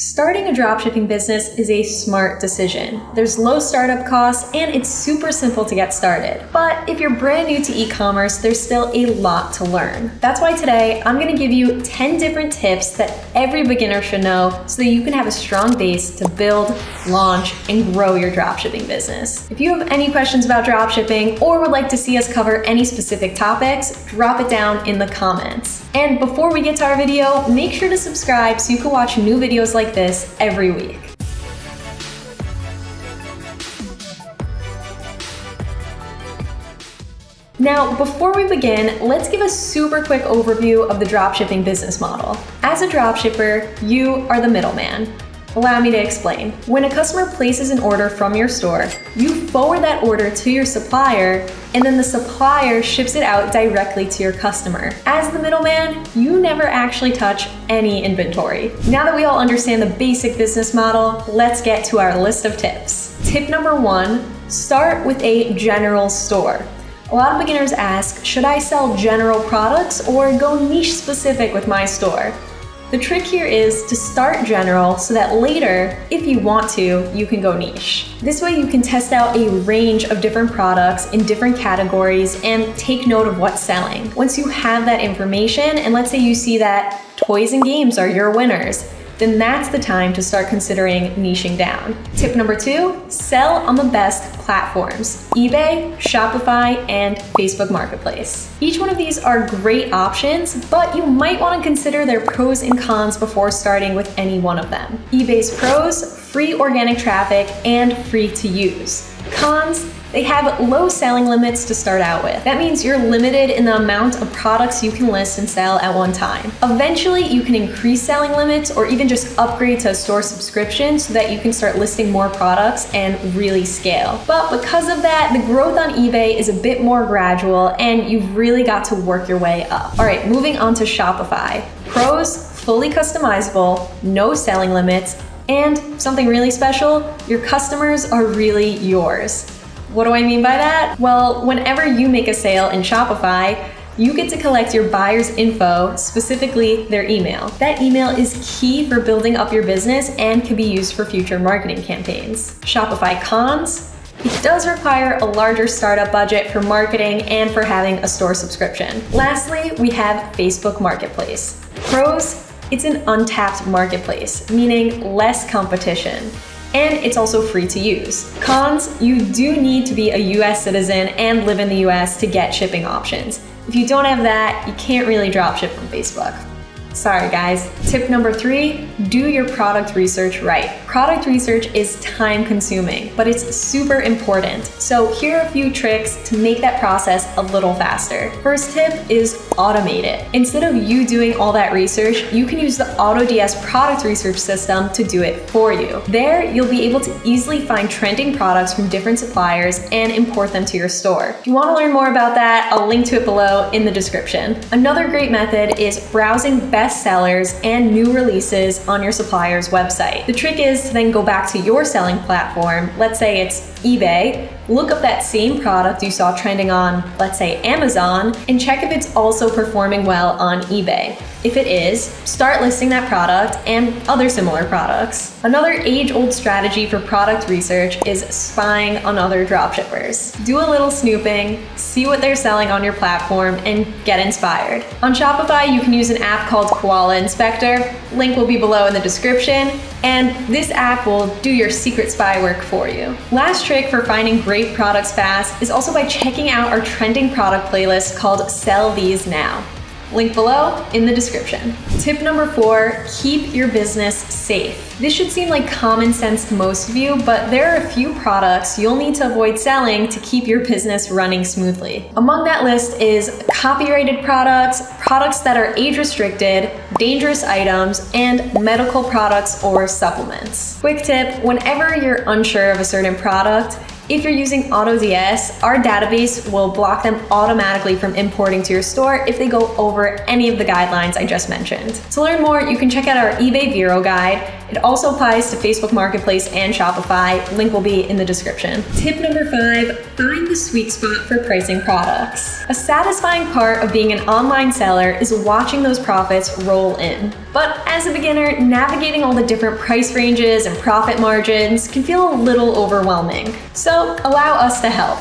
Starting a dropshipping business is a smart decision. There's low startup costs and it's super simple to get started. But if you're brand new to e-commerce, there's still a lot to learn. That's why today I'm gonna give you 10 different tips that every beginner should know so that you can have a strong base to build, launch, and grow your dropshipping business. If you have any questions about dropshipping or would like to see us cover any specific topics, drop it down in the comments. And before we get to our video, make sure to subscribe so you can watch new videos like this every week. Now, before we begin, let's give a super quick overview of the dropshipping business model. As a dropshipper, you are the middleman. Allow me to explain. When a customer places an order from your store, you forward that order to your supplier, and then the supplier ships it out directly to your customer. As the middleman, you never actually touch any inventory. Now that we all understand the basic business model, let's get to our list of tips. Tip number one, start with a general store. A lot of beginners ask, should I sell general products or go niche specific with my store? The trick here is to start general so that later, if you want to, you can go niche. This way you can test out a range of different products in different categories and take note of what's selling. Once you have that information, and let's say you see that toys and games are your winners, then that's the time to start considering niching down. Tip number two, sell on the best platforms, eBay, Shopify, and Facebook Marketplace. Each one of these are great options, but you might want to consider their pros and cons before starting with any one of them. eBay's pros, free organic traffic, and free to use. Cons, they have low selling limits to start out with. That means you're limited in the amount of products you can list and sell at one time. Eventually, you can increase selling limits or even just upgrade to a store subscription so that you can start listing more products and really scale. But because of that, the growth on eBay is a bit more gradual and you've really got to work your way up. All right, moving on to Shopify. Pros, fully customizable, no selling limits, and something really special, your customers are really yours. What do I mean by that? Well, whenever you make a sale in Shopify, you get to collect your buyer's info, specifically their email. That email is key for building up your business and can be used for future marketing campaigns. Shopify cons, it does require a larger startup budget for marketing and for having a store subscription. Lastly, we have Facebook Marketplace. Pros, it's an untapped marketplace, meaning less competition and it's also free to use. Cons, you do need to be a US citizen and live in the US to get shipping options. If you don't have that, you can't really dropship from Facebook. Sorry guys. Tip number three, do your product research right. Product research is time consuming, but it's super important. So here are a few tricks to make that process a little faster. First tip is automate it. Instead of you doing all that research, you can use the AutoDS product research system to do it for you. There, you'll be able to easily find trending products from different suppliers and import them to your store. If you want to learn more about that, I'll link to it below in the description. Another great method is browsing best sellers and new releases on your supplier's website. The trick is to then go back to your selling platform, let's say it's eBay, look up that same product you saw trending on, let's say Amazon, and check if it's also performing well on eBay. If it is, start listing that product and other similar products. Another age-old strategy for product research is spying on other dropshippers. Do a little snooping, see what they're selling on your platform, and get inspired. On Shopify, you can use an app called Koala Inspector. Link will be below in the description. And this app will do your secret spy work for you. Last trick for finding great products fast is also by checking out our trending product playlist called Sell These Now. Link below in the description. Tip number four, keep your business safe. This should seem like common sense to most of you, but there are a few products you'll need to avoid selling to keep your business running smoothly. Among that list is copyrighted products, products that are age restricted, dangerous items, and medical products or supplements. Quick tip, whenever you're unsure of a certain product, if you're using AutoDS, our database will block them automatically from importing to your store if they go over any of the guidelines I just mentioned. To learn more, you can check out our eBay Vero guide. It also applies to Facebook Marketplace and Shopify. Link will be in the description. Tip number five, find the sweet spot for pricing products. A satisfying part of being an online seller is watching those profits roll in. But as a beginner, navigating all the different price ranges and profit margins can feel a little overwhelming. So allow us to help.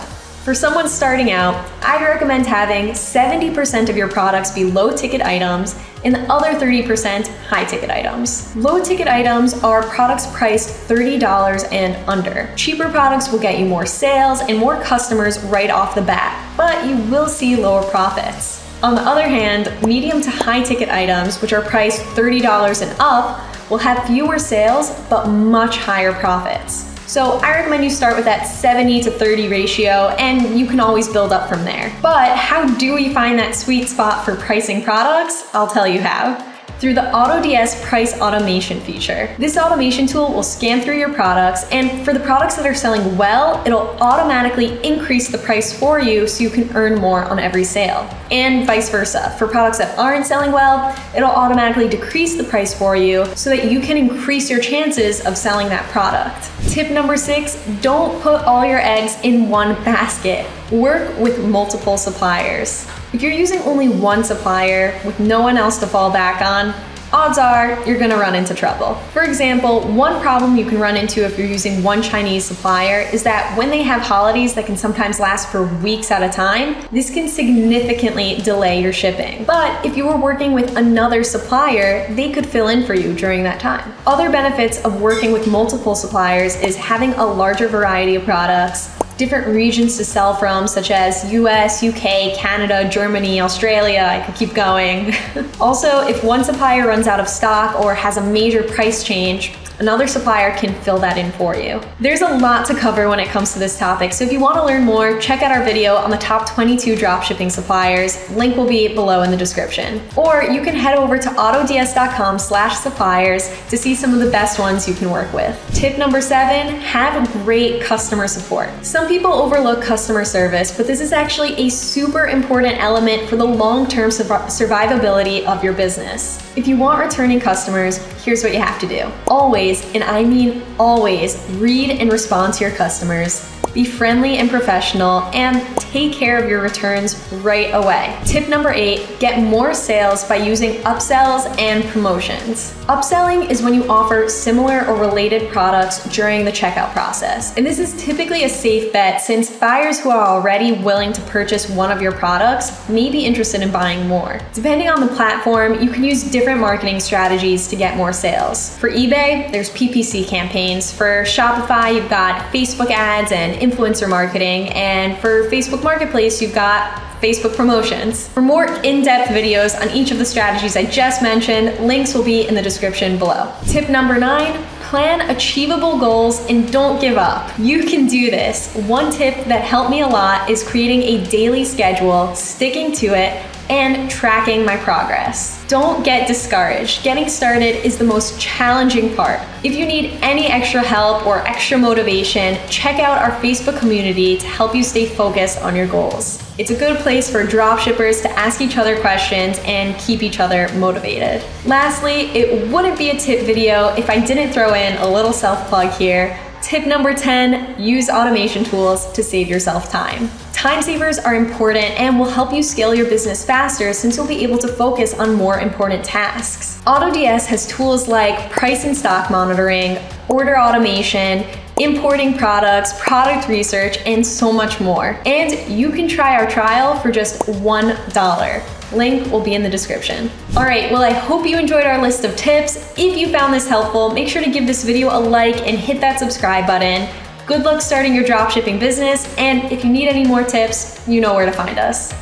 For someone starting out, I'd recommend having 70% of your products be low ticket items and the other 30% high ticket items. Low ticket items are products priced $30 and under. Cheaper products will get you more sales and more customers right off the bat, but you will see lower profits. On the other hand, medium to high ticket items, which are priced $30 and up, will have fewer sales but much higher profits. So I recommend you start with that 70 to 30 ratio and you can always build up from there. But how do we find that sweet spot for pricing products? I'll tell you how through the AutoDS price automation feature. This automation tool will scan through your products and for the products that are selling well, it'll automatically increase the price for you so you can earn more on every sale. And vice versa. For products that aren't selling well, it'll automatically decrease the price for you so that you can increase your chances of selling that product. Tip number six, don't put all your eggs in one basket. Work with multiple suppliers. If you're using only one supplier with no one else to fall back on, odds are you're gonna run into trouble. For example, one problem you can run into if you're using one Chinese supplier is that when they have holidays that can sometimes last for weeks at a time, this can significantly delay your shipping. But if you were working with another supplier, they could fill in for you during that time. Other benefits of working with multiple suppliers is having a larger variety of products, different regions to sell from, such as US, UK, Canada, Germany, Australia, I could keep going. also, if one supplier runs out of stock or has a major price change, another supplier can fill that in for you. There's a lot to cover when it comes to this topic, so if you want to learn more, check out our video on the top 22 dropshipping suppliers. Link will be below in the description. Or you can head over to autods.com slash suppliers to see some of the best ones you can work with. Tip number seven, have great customer support. Some people overlook customer service, but this is actually a super important element for the long-term survivability of your business. If you want returning customers, here's what you have to do. Always, and I mean always, read and respond to your customers. Be friendly and professional, and take care of your returns right away. Tip number eight, get more sales by using upsells and promotions. Upselling is when you offer similar or related products during the checkout process. And this is typically a safe bet since buyers who are already willing to purchase one of your products may be interested in buying more. Depending on the platform, you can use different marketing strategies to get more sales. For eBay, there's PPC campaigns. For Shopify, you've got Facebook ads and influencer marketing. And for Facebook Marketplace, you've got Facebook promotions. For more in-depth videos on each of the strategies I just mentioned, links will be in the description below. Tip number nine, plan achievable goals and don't give up. You can do this. One tip that helped me a lot is creating a daily schedule, sticking to it, and tracking my progress. Don't get discouraged. Getting started is the most challenging part. If you need any extra help or extra motivation, check out our Facebook community to help you stay focused on your goals. It's a good place for dropshippers to ask each other questions and keep each other motivated. Lastly, it wouldn't be a tip video if I didn't throw in a little self-plug here. Tip number 10, use automation tools to save yourself time. Time savers are important and will help you scale your business faster since you'll be able to focus on more important tasks. AutoDS has tools like price and stock monitoring, order automation, importing products, product research, and so much more. And you can try our trial for just $1. Link will be in the description. All right, well, I hope you enjoyed our list of tips. If you found this helpful, make sure to give this video a like and hit that subscribe button. Good luck starting your dropshipping business, and if you need any more tips, you know where to find us.